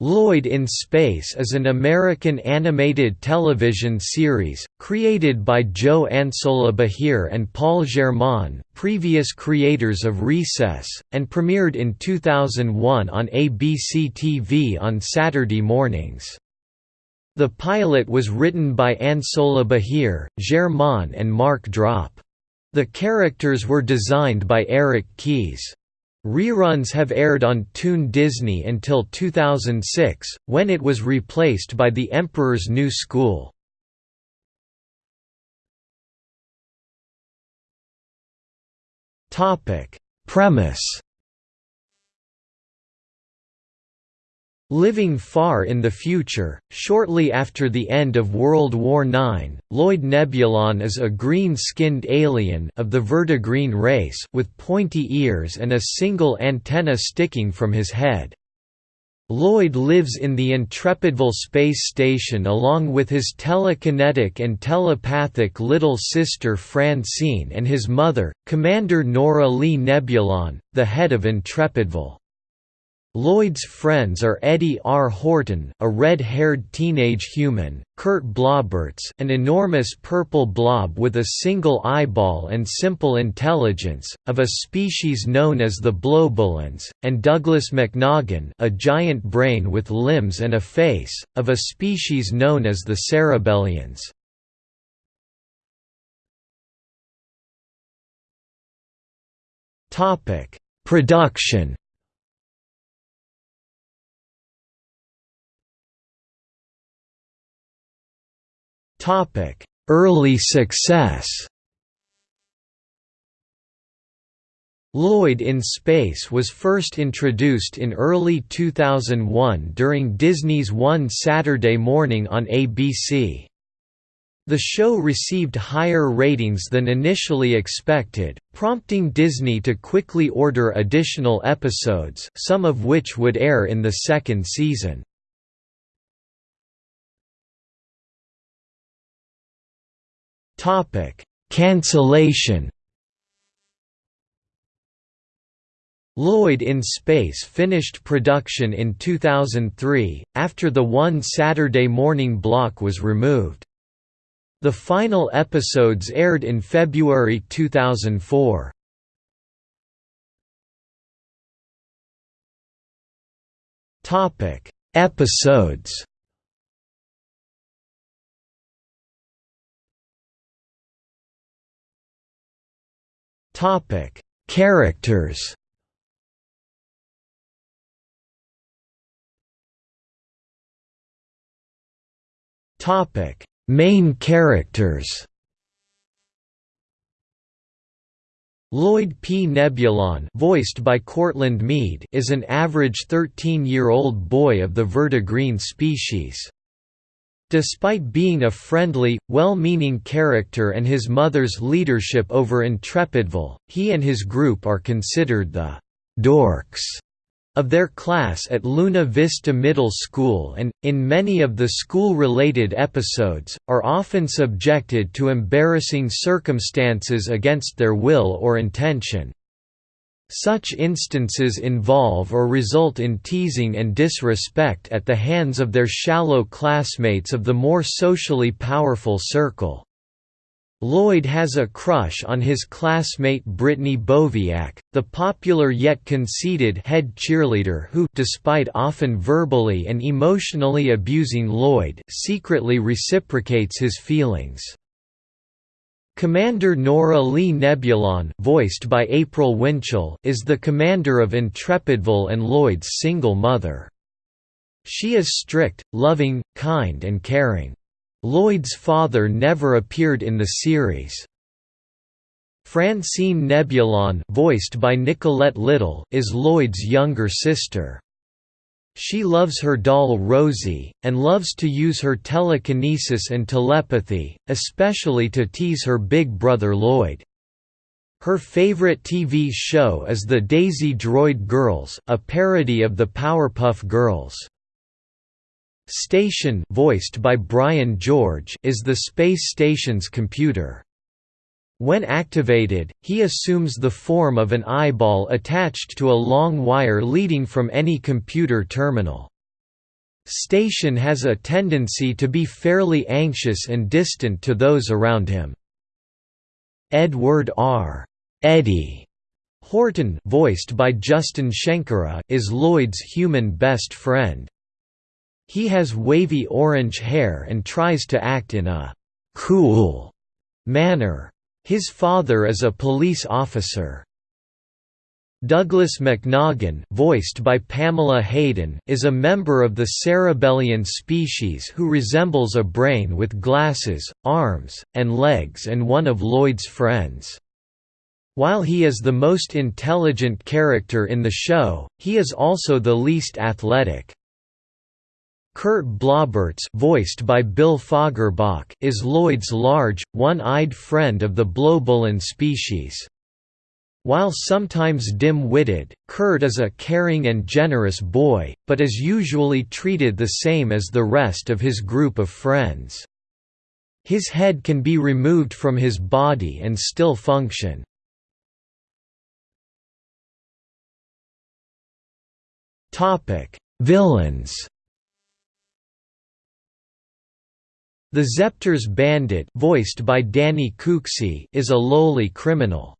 Lloyd in Space is an American animated television series, created by Joe Ansolabehere and Paul Germain previous creators of Recess, and premiered in 2001 on ABC TV on Saturday mornings. The pilot was written by Ansolabehere, Germain and Mark Drop. The characters were designed by Eric Keyes. Reruns have aired on Toon Disney until 2006, when it was replaced by The Emperor's New School. Premise Living far in the future, shortly after the end of World War IX, Lloyd Nebulon is a green-skinned alien of the vertigreen race with pointy ears and a single antenna sticking from his head. Lloyd lives in the Intrepidville space station along with his telekinetic and telepathic little sister Francine and his mother, Commander Nora Lee Nebulon, the head of Intrepidville. Lloyd's friends are Eddie R. Horton a red-haired teenage human, Kurt Blobberts an enormous purple blob with a single eyeball and simple intelligence, of a species known as the Blobulans, and Douglas McNoggin a giant brain with limbs and a face, of a species known as the Cerebellians. Production Early success Lloyd in Space was first introduced in early 2001 during Disney's One Saturday Morning on ABC. The show received higher ratings than initially expected, prompting Disney to quickly order additional episodes some of which would air in the second season. Topic: Cancellation. Lloyd in Space finished production in 2003, after the One Saturday Morning block was removed. The final episodes aired in February 2004. Topic: Episodes. Topic: Characters. Topic: Main characters. Lloyd P. Nebulon voiced by Courtland Mead is an average 13-year-old boy of the vertigreen species. Despite being a friendly, well-meaning character and his mother's leadership over Intrepidville, he and his group are considered the «dorks» of their class at Luna Vista Middle School and, in many of the school-related episodes, are often subjected to embarrassing circumstances against their will or intention. Such instances involve or result in teasing and disrespect at the hands of their shallow classmates of the more socially powerful circle. Lloyd has a crush on his classmate Brittany Boviak, the popular yet conceited head cheerleader who despite often verbally and emotionally abusing Lloyd secretly reciprocates his feelings. Commander Nora Lee Nebulon voiced by April Winchell is the commander of Intrepidville and Lloyd's single mother. She is strict, loving, kind and caring. Lloyd's father never appeared in the series. Francine Nebulon voiced by Nicolette Little is Lloyd's younger sister. She loves her doll Rosie, and loves to use her telekinesis and telepathy, especially to tease her big brother Lloyd. Her favorite TV show is The Daisy Droid Girls, a parody of the Powerpuff Girls. Station voiced by Brian George is the space station's computer. When activated, he assumes the form of an eyeball attached to a long wire leading from any computer terminal. Station has a tendency to be fairly anxious and distant to those around him. Edward R. Eddie Horton voiced by Justin Shenkarow is Lloyd's human best friend. He has wavy orange hair and tries to act in a «cool» manner. His father is a police officer. Douglas McNoggin voiced by Pamela Hayden is a member of the cerebellian species who resembles a brain with glasses, arms, and legs and one of Lloyd's friends. While he is the most intelligent character in the show, he is also the least athletic. Kurt Blobberts voiced by Bill Fagerbakke is Lloyd's large, one-eyed friend of the Blobulin species. While sometimes dim-witted, Kurt is a caring and generous boy, but is usually treated the same as the rest of his group of friends. His head can be removed from his body and still function. Villains The Zeptors bandit voiced by Danny Cooksey is a lowly criminal.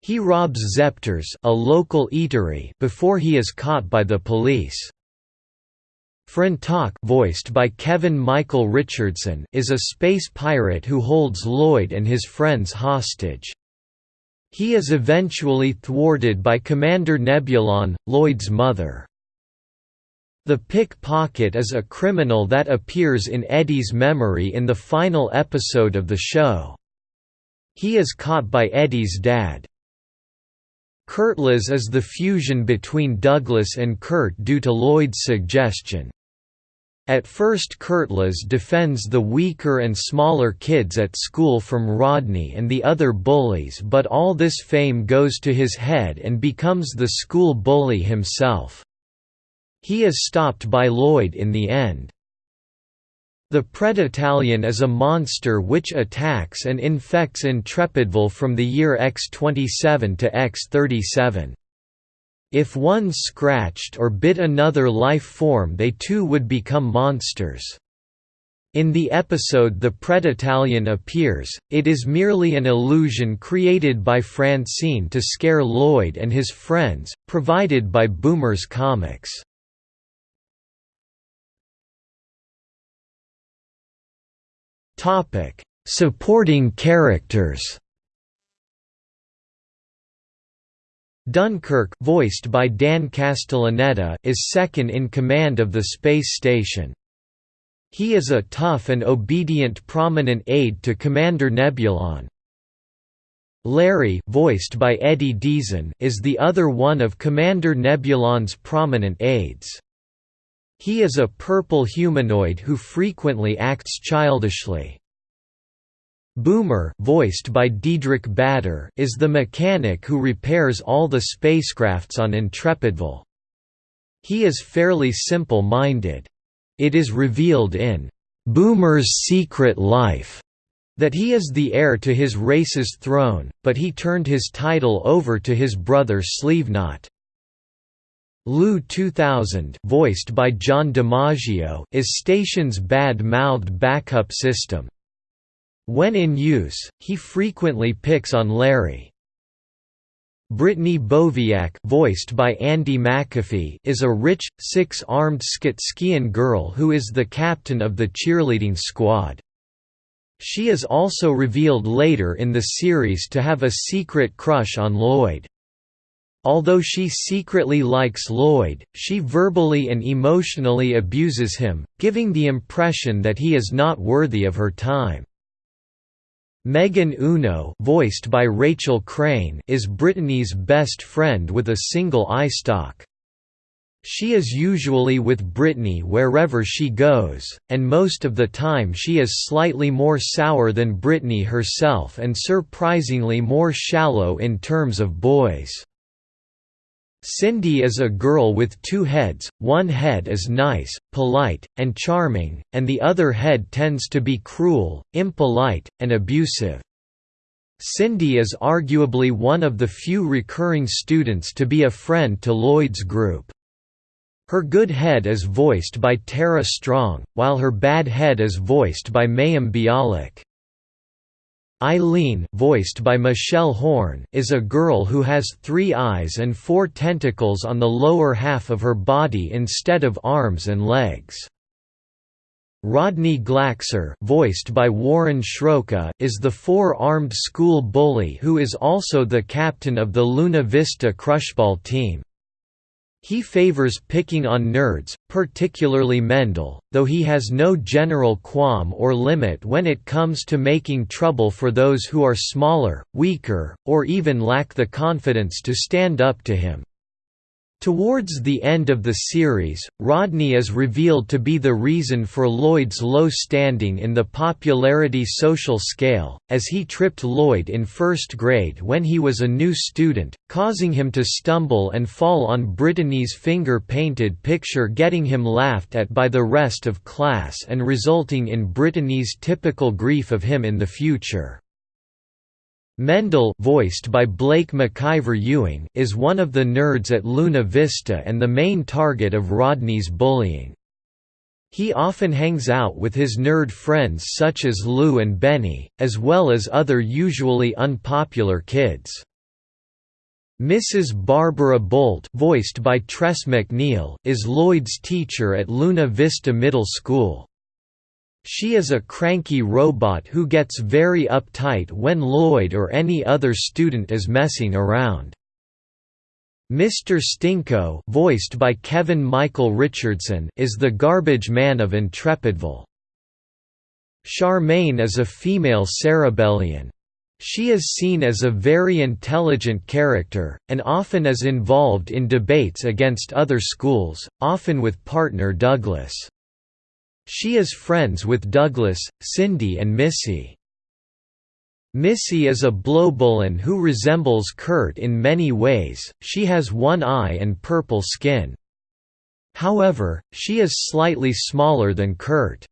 He robs Zeptors a local eatery before he is caught by the police. Frontok voiced by Kevin Michael Richardson is a space pirate who holds Lloyd and his friends hostage. He is eventually thwarted by Commander Nebulon, Lloyd's mother. The pickpocket is a criminal that appears in Eddie's memory in the final episode of the show. He is caught by Eddie's dad. Kurtlas is the fusion between Douglas and Kurt due to Lloyd's suggestion. At first Kurtlas defends the weaker and smaller kids at school from Rodney and the other bullies but all this fame goes to his head and becomes the school bully himself. He is stopped by Lloyd in the end. The Preditalion is a monster which attacks and infects Intrepidville from the year X27 to X37. If one scratched or bit another life form they too would become monsters. In the episode The Preditalion appears, it is merely an illusion created by Francine to scare Lloyd and his friends, provided by Boomer's Comics. Topic: Supporting characters. Dunkirk, voiced by Dan Castellaneta, is second in command of the space station. He is a tough and obedient prominent aide to Commander Nebulon. Larry, voiced by Eddie Deezen, is the other one of Commander Nebulon's prominent aides. He is a purple humanoid who frequently acts childishly. Boomer voiced by Diedrich Bader is the mechanic who repairs all the spacecrafts on Intrepidville. He is fairly simple-minded. It is revealed in Boomer's Secret Life that he is the heir to his race's throne, but he turned his title over to his brother Sleeveknot. Lou 2000 voiced by John DiMaggio is station's bad-mouthed backup system. When in use, he frequently picks on Larry. Brittany Boviak voiced by Anndi McAfee is a rich, six-armed Skitskian girl who is the captain of the cheerleading squad. She is also revealed later in the series to have a secret crush on Lloyd. Although she secretly likes Lloyd, she verbally and emotionally abuses him, giving the impression that he is not worthy of her time. Megan Uno voiced by Rachel Crane is Brittany's best friend with a single eye stalk. She is usually with Brittany wherever she goes, and most of the time she is slightly more sour than Brittany herself and surprisingly more shallow in terms of boys. Cindy is a girl with two heads, one head is nice, polite, and charming, and the other head tends to be cruel, impolite, and abusive. Cindy is arguably one of the few recurring students to be a friend to Lloyd's group. Her good head is voiced by Tara Strong, while her bad head is voiced by Mayim Bialik. Eileen voiced by Michelle Horn is a girl who has three eyes and four tentacles on the lower half of her body instead of arms and legs. Rodney Glaxer voiced by Warren Schroka is the four-armed school bully who is also the captain of the Luna Vista Crushball team. He favors picking on nerds, particularly Mendel, though he has no general qualm or limit when it comes to making trouble for those who are smaller, weaker, or even lack the confidence to stand up to him. Towards the end of the series, Rodney is revealed to be the reason for Lloyd's low standing in the popularity social scale, as he tripped Lloyd in first grade when he was a new student, causing him to stumble and fall on Brittany's finger-painted picture getting him laughed at by the rest of class and resulting in Brittany's typical grief of him in the future. Mendel voiced by Blake McIver Ewing is one of the nerds at Luna Vista and the main target of Rodney's bullying. He often hangs out with his nerd friends such as Lou and Benny, as well as other usually unpopular kids. Mrs. Barbara Bolt voiced by Tress MacNeille is Lloyd's teacher at Luna Vista Middle School. She is a cranky robot who gets very uptight when Lloyd or any other student is messing around. Mr. Stinko voiced by Kevin Michael Richardson is the garbage man of Intrepidville. Charmaine is a female cerebellian. She is seen as a very intelligent character, and often is involved in debates against other schools, often with partner Douglas. She is friends with Douglas, Cindy and Missy. Missy is a blowbullen who resembles Kurt in many ways, she has one eye and purple skin. However, she is slightly smaller than Kurt.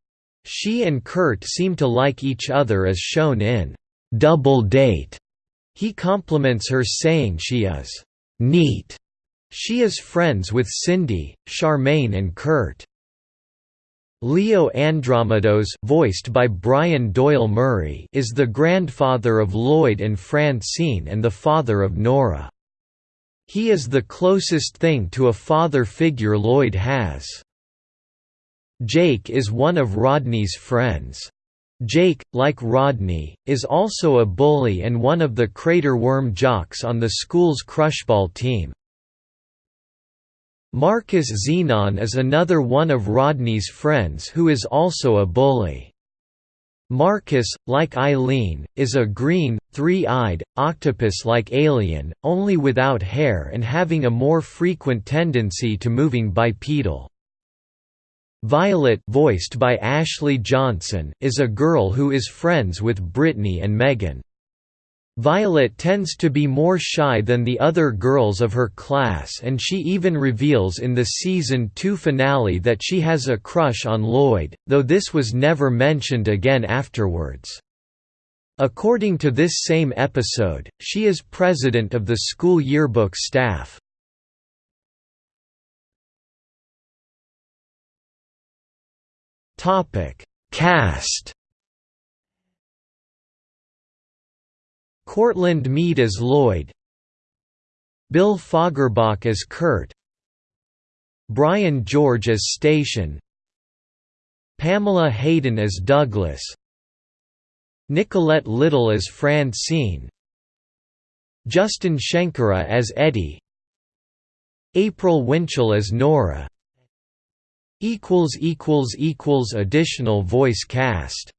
She and Kurt seem to like each other as shown in Double Date. He compliments her saying she is neat. She is friends with Cindy, Charmaine and Kurt. Leo Andromedos voiced by Brian Doyle Murray is the grandfather of Lloyd and Francine and the father of Nora. He is the closest thing to a father figure Lloyd has. Jake is one of Rodney's friends. Jake, like Rodney, is also a bully and one of the crater worm jocks on the school's crushball team. Marcus Xenon is another one of Rodney's friends who is also a bully. Marcus, like Eileen, is a green, three-eyed, octopus-like alien, only without hair and having a more frequent tendency to moving bipedal. Violet voiced by Ashley Johnson is a girl who is friends with Brittany and Megan. Violet tends to be more shy than the other girls of her class and she even reveals in the season 2 finale that she has a crush on Lloyd, though this was never mentioned again afterwards. According to this same episode, she is president of the school yearbook staff. Cast Courtland Mead as Lloyd. Bill Fagerbakke as Kurt. Brian George as Station. Pamela Hayden as Douglas. Nicolette Little as Francine. Justin Shenkarow as Eddie. April Winchell as Nora. Additional voice cast